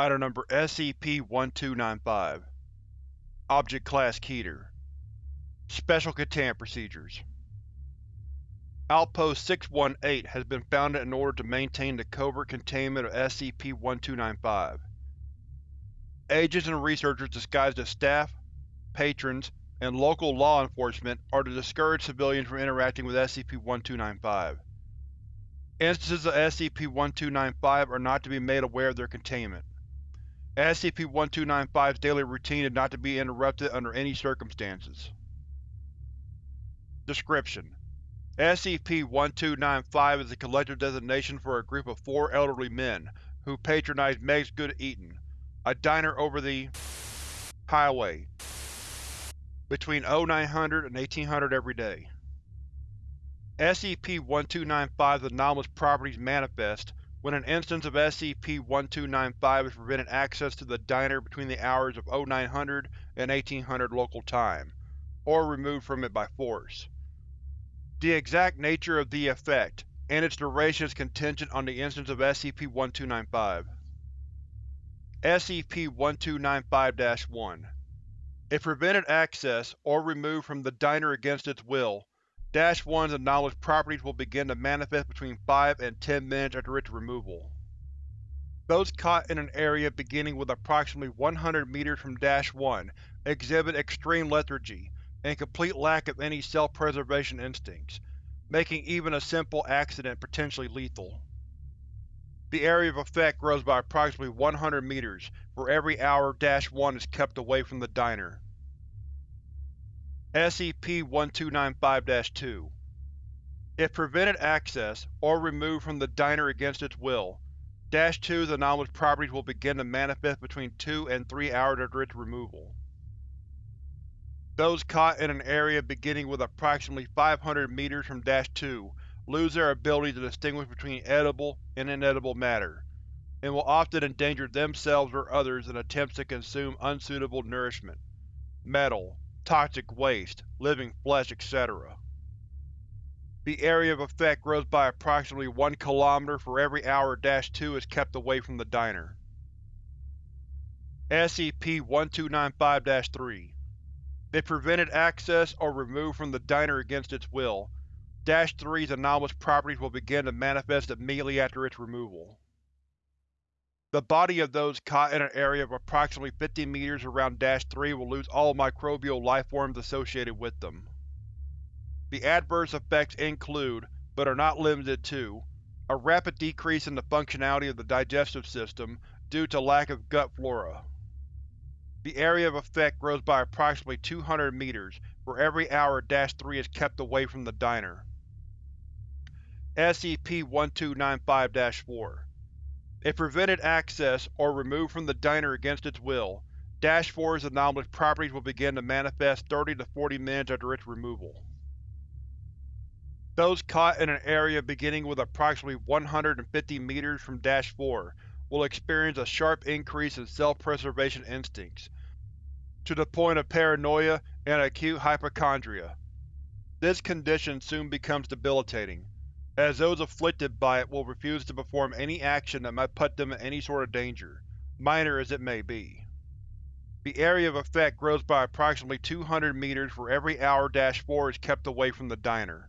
Item Number SCP-1295 Object Class Keter Special Containment Procedures Outpost 618 has been founded in order to maintain the covert containment of SCP-1295. Agents and researchers disguised as staff, patrons, and local law enforcement are to discourage civilians from interacting with SCP-1295. Instances of SCP-1295 are not to be made aware of their containment. SCP-1295's daily routine is not to be interrupted under any circumstances. Description: SCP-1295 is a collective designation for a group of four elderly men who patronize Meg's Good Eatin', a diner over the highway between 0900 and 1800 every day. SCP-1295's anomalous properties manifest when an instance of SCP-1295 is prevented access to the diner between the hours of 0900 and 1800 local time, or removed from it by force. The exact nature of the effect, and its duration is contingent on the instance of SCP-1295. SCP-1295-1 If prevented access, or removed from the diner against its will, Dash 1's anomalous properties will begin to manifest between 5 and 10 minutes after its removal. Those caught in an area beginning with approximately 100 meters from Dash 1 exhibit extreme lethargy and complete lack of any self-preservation instincts, making even a simple accident potentially lethal. The area of effect grows by approximately 100 meters for every hour Dash 1 is kept away from the diner. SCP-1295-2 If prevented access, or removed from the diner against its will, Dash 2's anomalous properties will begin to manifest between 2 and 3 hours after its removal. Those caught in an area beginning with approximately 500 meters from Dash 2 lose their ability to distinguish between edible and inedible matter, and will often endanger themselves or others in attempts to consume unsuitable nourishment, metal, toxic waste, living flesh, etc. The area of effect grows by approximately 1 km for every hour Dash 2 is kept away from the diner. SCP-1295-3 If prevented access or removed from the diner against its will, Dash 3's anomalous properties will begin to manifest immediately after its removal. The body of those caught in an area of approximately 50 meters around Dash 3 will lose all microbial lifeforms associated with them. The adverse effects include, but are not limited to, a rapid decrease in the functionality of the digestive system due to lack of gut flora. The area of effect grows by approximately 200 meters for every hour Dash 3 is kept away from the diner. SCP-1295-4 if prevented access, or removed from the diner against its will, Dash 4's anomalous properties will begin to manifest 30 to 40 minutes after its removal. Those caught in an area beginning with approximately 150 meters from Dash 4 will experience a sharp increase in self-preservation instincts, to the point of paranoia and acute hypochondria. This condition soon becomes debilitating, as those afflicted by it will refuse to perform any action that might put them in any sort of danger, minor as it may be. The area of effect grows by approximately 200 meters for every hour Dash 4 is kept away from the diner.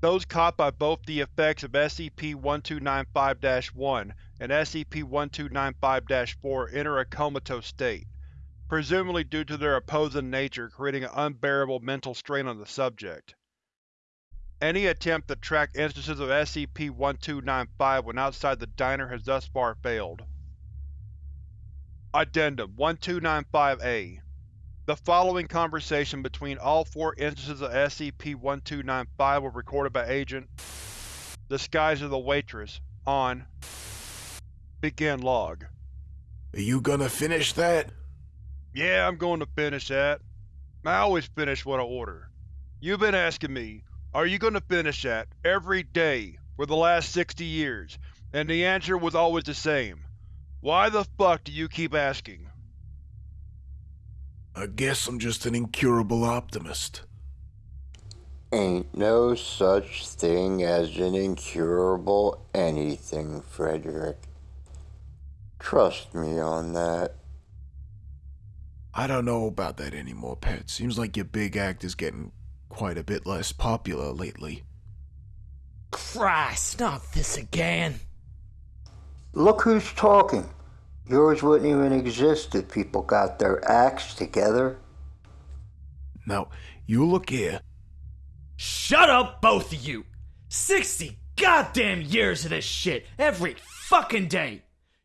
Those caught by both the effects of SCP-1295-1 and SCP-1295-4 enter a comatose state, presumably due to their opposing nature creating an unbearable mental strain on the subject. Any attempt to track instances of SCP-1295 when outside the diner has thus far failed. Addendum 1295-A The following conversation between all four instances of SCP-1295 were recorded by Agent Disguise as the Waitress on Begin Log. Are you gonna finish that? Yeah, I'm going to finish that. I always finish what I order. You've been asking me, are you going to finish that, every day, for the last 60 years? And the answer was always the same. Why the fuck do you keep asking? I guess I'm just an incurable optimist. Ain't no such thing as an incurable anything, Frederick. Trust me on that. I don't know about that anymore, Pet. Seems like your big act is getting quite a bit less popular lately. Christ, not this again. Look who's talking. Yours wouldn't even exist if people got their acts together. Now, you look here. Shut up, both of you. 60 goddamn years of this shit every fucking day.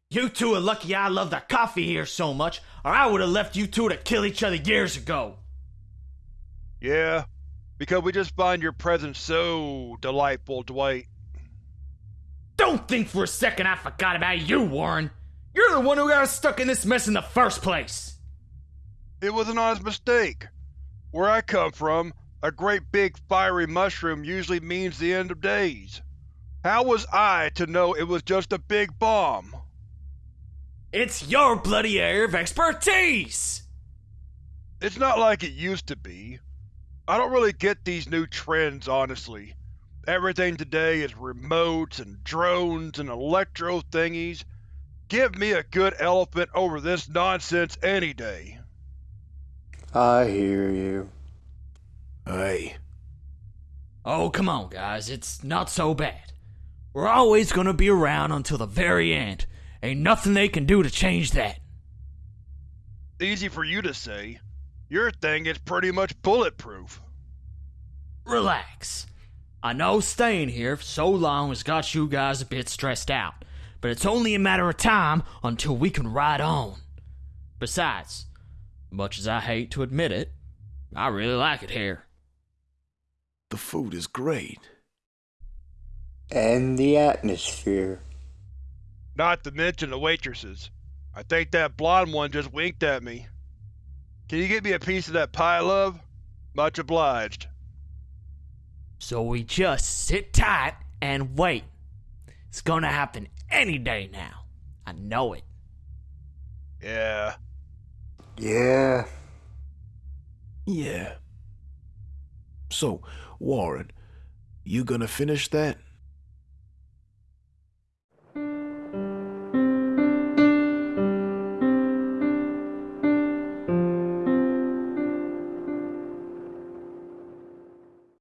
You two are lucky I love the coffee here so much, or I would have left you two to kill each other years ago. Yeah, because we just find your presence so delightful, Dwight. Don't think for a second I forgot about you, Warren. You're the one who got us stuck in this mess in the first place. It was an honest mistake. Where I come from, a great big fiery mushroom usually means the end of days. How was I to know it was just a big bomb? It's your bloody area of expertise! It's not like it used to be. I don't really get these new trends, honestly. Everything today is remotes and drones and electro thingies. Give me a good elephant over this nonsense any day. I hear you. Hey, Oh, come on, guys, it's not so bad. We're always gonna be around until the very end. Ain't nothing they can do to change that. Easy for you to say. Your thing is pretty much bulletproof. Relax. I know staying here for so long has got you guys a bit stressed out, but it's only a matter of time until we can ride on. Besides, much as I hate to admit it, I really like it here. the food is great. And the atmosphere. Not to mention the waitresses. I think that blonde one just winked at me. Can you get me a piece of that pie, love? Much obliged. So we just sit tight and wait. It's gonna happen any day now. I know it. Yeah. Yeah. Yeah. So, Warren, you gonna finish that?